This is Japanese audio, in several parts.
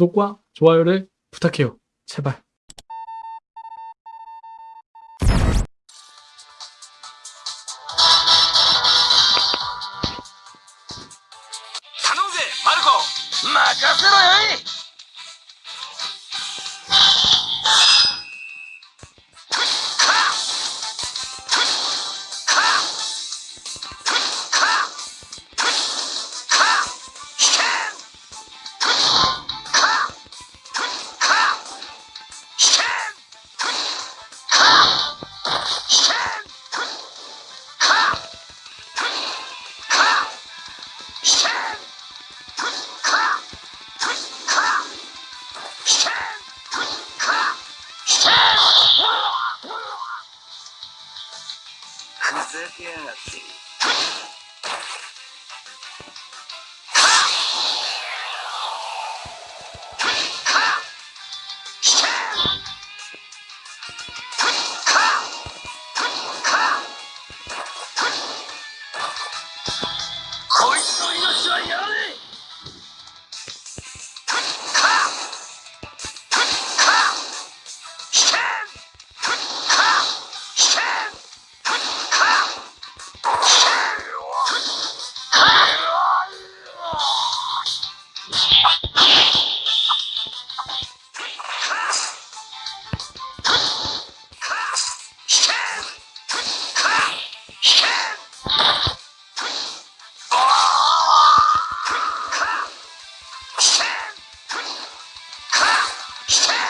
구독과 좋아요를 부탁해요. 제발. 마르코 마카세로요이 よいふざけやがってこいつの命はやれ Shit!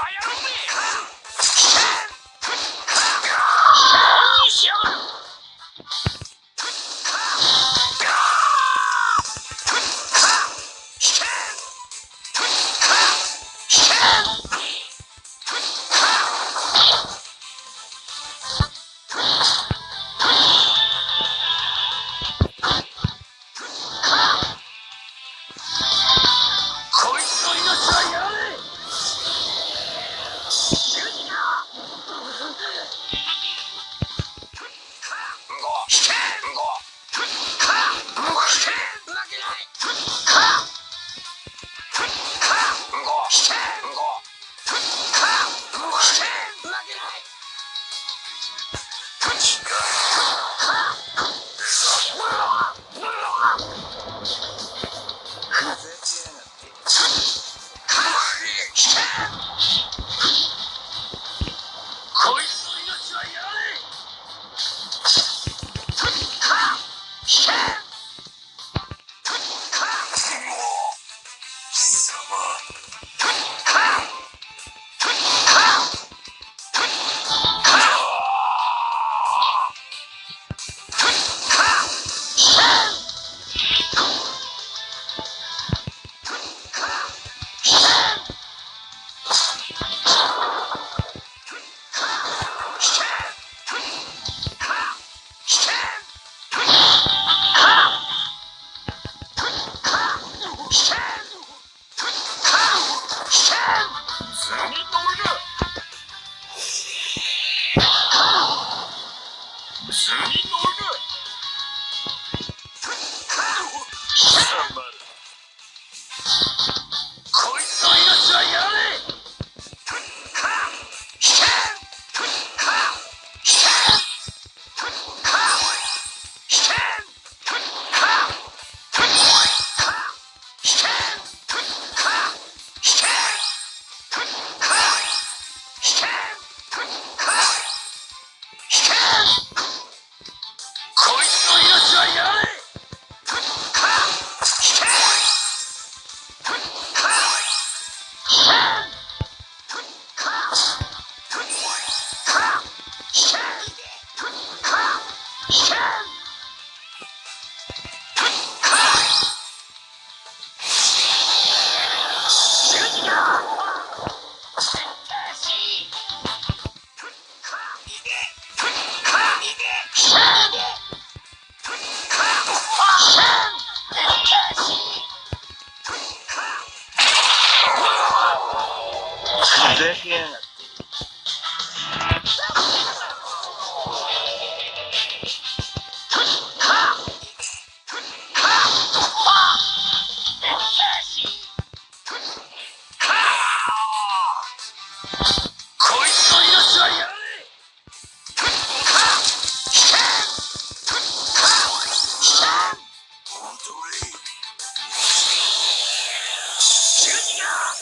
you.